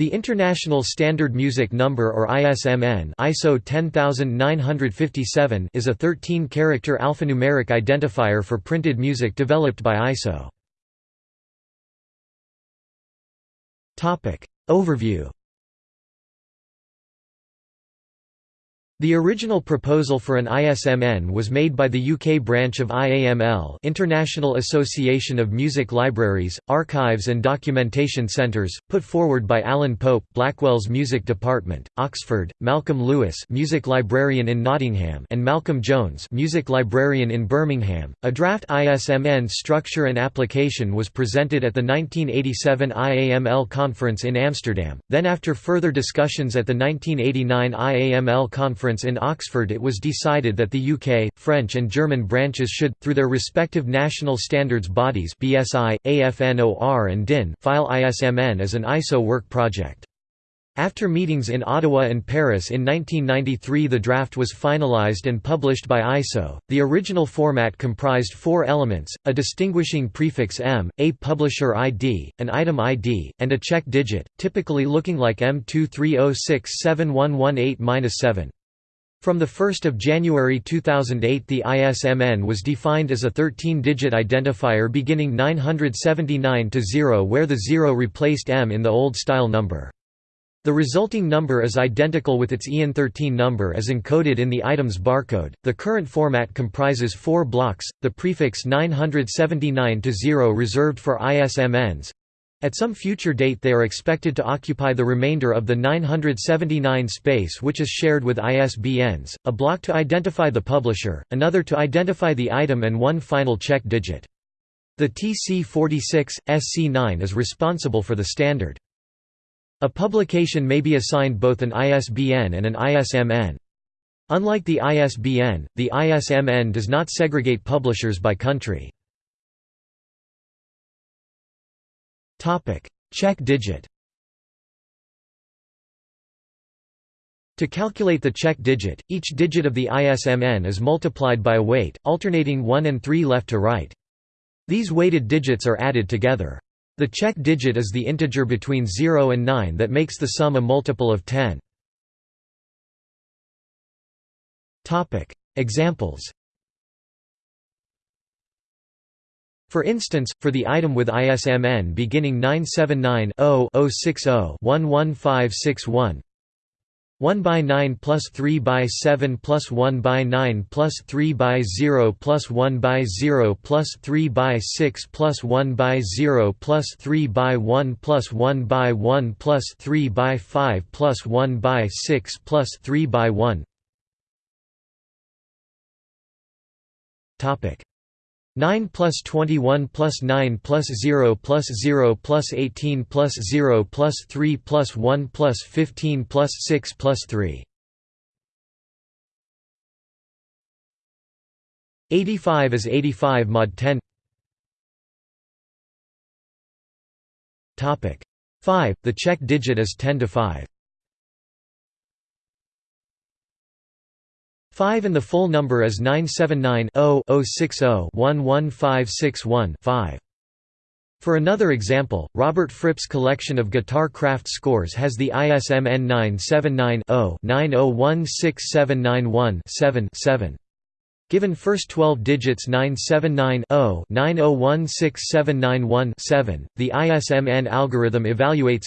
The International Standard Music Number or ISMN ISO 10957 is a 13-character alphanumeric identifier for printed music developed by ISO. Overview The original proposal for an ISMN was made by the UK branch of IAML International Association of Music Libraries, Archives and Documentation Centres, put forward by Alan Pope Blackwell's Music Department, Oxford, Malcolm Lewis Music Librarian in Nottingham and Malcolm Jones Music Librarian in Birmingham. A draft ISMN structure and application was presented at the 1987 IAML conference in Amsterdam, then after further discussions at the 1989 IAML conference conference in Oxford it was decided that the UK, French and German branches should, through their respective national standards bodies BSI, AFNOR and DIN file ISMN as an ISO work project. After meetings in Ottawa and Paris in 1993 the draft was finalized and published by ISO. The original format comprised four elements, a distinguishing prefix M, a publisher ID, an item ID, and a check digit, typically looking like M230671118-7. From 1 January 2008 the ISMN was defined as a 13-digit identifier beginning 979-0 where the 0 replaced M in the old-style number. The resulting number is identical with its EAN13 number as encoded in the item's barcode. The current format comprises four blocks, the prefix 979-0 reserved for ISMNs, at some future date they are expected to occupy the remainder of the 979 space which is shared with ISBNs, a block to identify the publisher, another to identify the item and one final check digit. The TC46, SC9 is responsible for the standard. A publication may be assigned both an ISBN and an ISMN. Unlike the ISBN, the ISMN does not segregate publishers by country. Check digit. To calculate the check digit, each digit of the ISMN is multiplied by a weight, alternating 1 and 3 left to right. These weighted digits are added together. The check digit is the integer between 0 and 9 that makes the sum a multiple of 10. Examples For instance, for the item with ISMN beginning 979-0-060-11561 1 by 9 plus 3 by 7 plus 1 by 9 plus 3 by 0 plus 1 by 0 plus 3 by 6 plus 1 by 0 plus 3 by 1 plus 1 by 1 plus 3 by 5 plus 1 by 6 plus 3 by 1 Topic 9 plus 21 plus 9 plus 0 plus 0 plus 18 plus 0 plus 3 plus 1 plus 15 plus 6 plus 3 85 is 85 mod 10 Topic 5 the check digit is 10 to 5 5 and the full number is 979-0-060-11561-5. For another example, Robert Fripp's collection of guitar craft scores has the ISMN 979-0-90167917-7. Given first 12 digits 979-0-90167917-7, the ISMN algorithm evaluates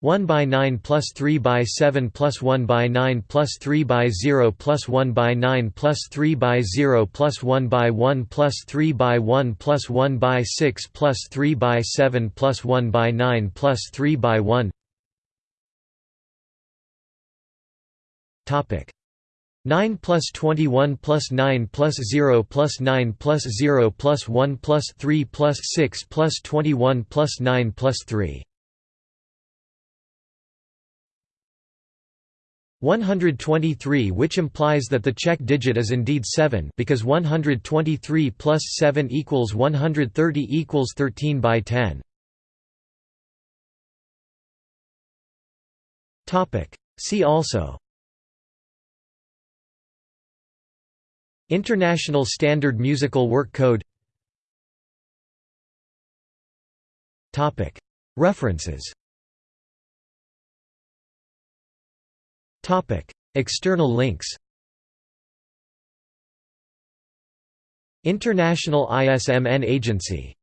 1 by 9 plus 3 by 7 plus 1 by 9 plus 3 by 0 plus 1 by 9 plus 3 by 0 plus 1 by 1 plus 3 by 1 plus 1 by 6 plus 3 by 7 plus 1 by 9 plus 3 by 1 Topic. 9 plus 21 plus 9 plus 0 plus 9 plus 0 plus 1 plus 3 plus 6 plus 21 plus 9 plus 3 123 which implies that the check digit is indeed 7 because 123 plus 7 equals 130 equals 13 by 10. See also. International Standard Musical Work Code. References External links International ISMN Agency